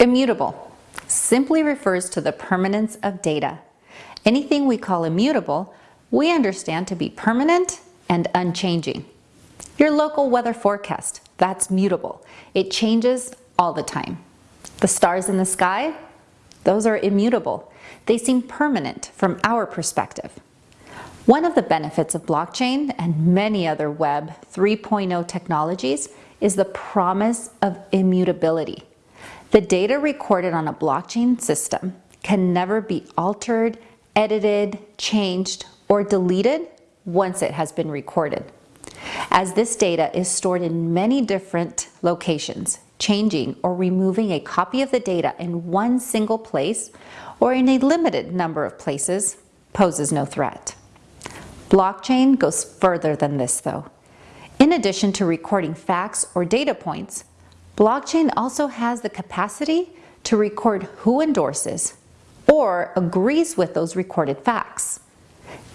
Immutable simply refers to the permanence of data. Anything we call immutable, we understand to be permanent and unchanging. Your local weather forecast, that's mutable. It changes all the time. The stars in the sky, those are immutable. They seem permanent from our perspective. One of the benefits of blockchain and many other Web 3.0 technologies is the promise of immutability. The data recorded on a blockchain system can never be altered, edited, changed, or deleted once it has been recorded. As this data is stored in many different locations, changing or removing a copy of the data in one single place or in a limited number of places poses no threat. Blockchain goes further than this though. In addition to recording facts or data points, Blockchain also has the capacity to record who endorses or agrees with those recorded facts.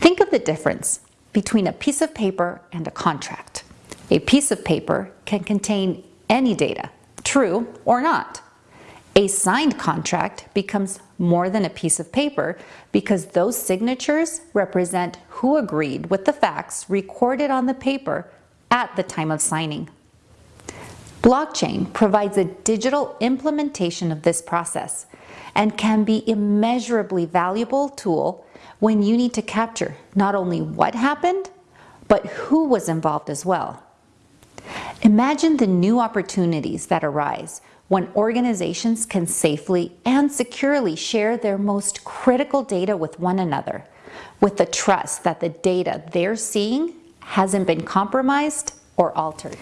Think of the difference between a piece of paper and a contract. A piece of paper can contain any data, true or not. A signed contract becomes more than a piece of paper because those signatures represent who agreed with the facts recorded on the paper at the time of signing. Blockchain provides a digital implementation of this process and can be immeasurably valuable tool when you need to capture not only what happened, but who was involved as well. Imagine the new opportunities that arise when organizations can safely and securely share their most critical data with one another, with the trust that the data they're seeing hasn't been compromised or altered.